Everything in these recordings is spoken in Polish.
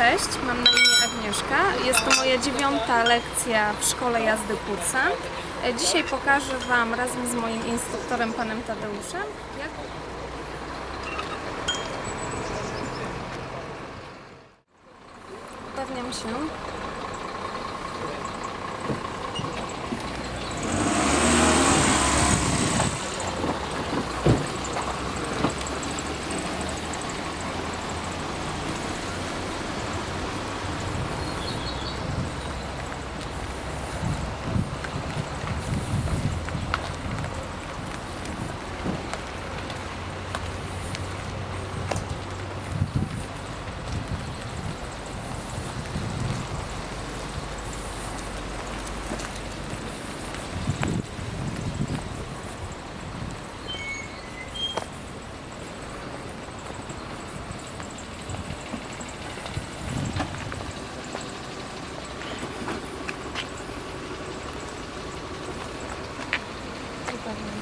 Cześć, mam na imię Agnieszka. Jest to moja dziewiąta lekcja w szkole jazdy kursant. E, Dzisiaj pokażę Wam razem z moim instruktorem, panem Tadeuszem, jak Upewniam się,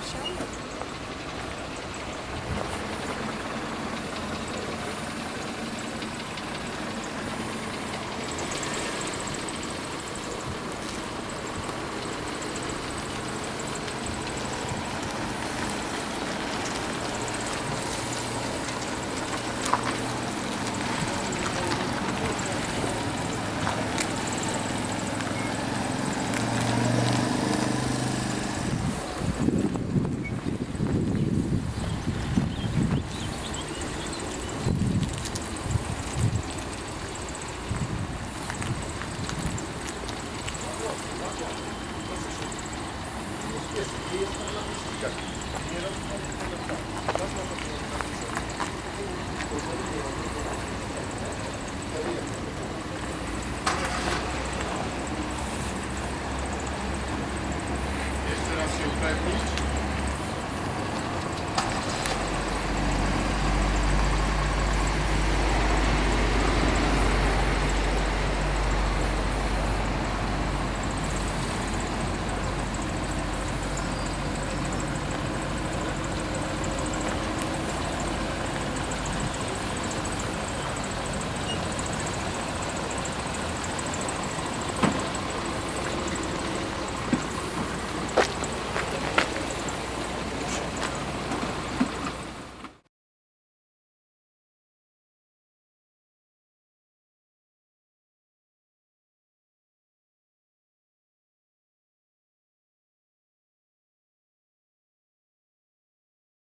show. Jeszcze raz się upewnić.